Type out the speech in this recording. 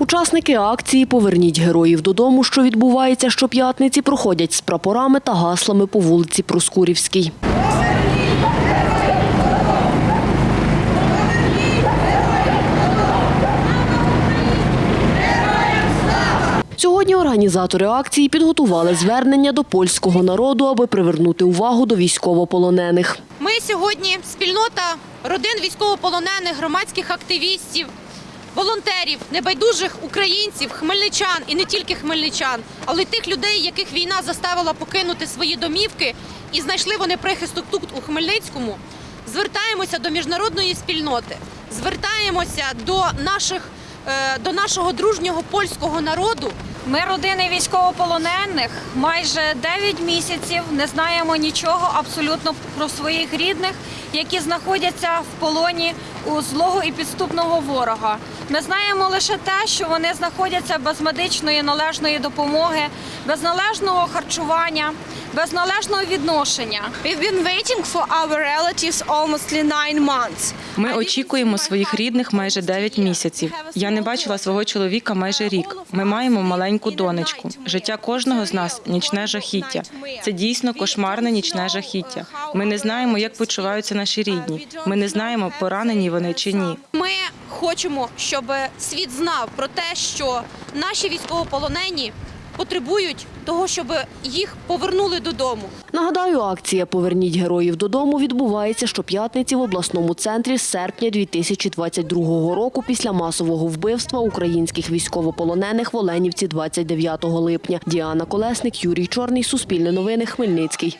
Учасники акції Поверніть героїв додому, що відбувається щоп'ятниці, проходять з прапорами та гаслами по вулиці Проскурівській. Сьогодні організатори акції підготували звернення до польського народу, аби привернути увагу до військовополонених. Ми сьогодні спільнота родин військовополонених, громадських активістів, волонтерів, небайдужих українців, хмельничан і не тільки хмельничан, але й тих людей, яких війна заставила покинути свої домівки і знайшли вони прихисток тут у Хмельницькому. Звертаємося до міжнародної спільноти, звертаємося до наших е, до нашого дружнього польського народу. Ми родини військовополонених майже 9 місяців не знаємо нічого абсолютно про своїх рідних, які знаходяться в полоні у злого і підступного ворога. Ми знаємо лише те, що вони знаходяться без медичної належної допомоги, без належного харчування, без належного відношення. We've been waiting for our relatives almost nine months. Ми очікуємо своїх рідних майже 9 місяців. Я не бачила свого чоловіка майже рік. Ми маємо маленьку донечку. Життя кожного з нас нічне жахіття. Це дійсно кошмарне нічне жахіття. Ми не знаємо, як почуваються наші рідні. Ми не знаємо, поранені вони чи ні. Ми хочемо, щоб світ знав про те, що наші військовополонені потребують того, щоб їх повернули додому. Нагадаю, акція Поверніть героїв додому відбувається щоп'ятниці в обласному центрі з серпня 2022 року після масового вбивства українських військовополонених в Оленівці 29 липня. Діана Колесник, Юрій Чорний, Суспільне новини, Хмельницький.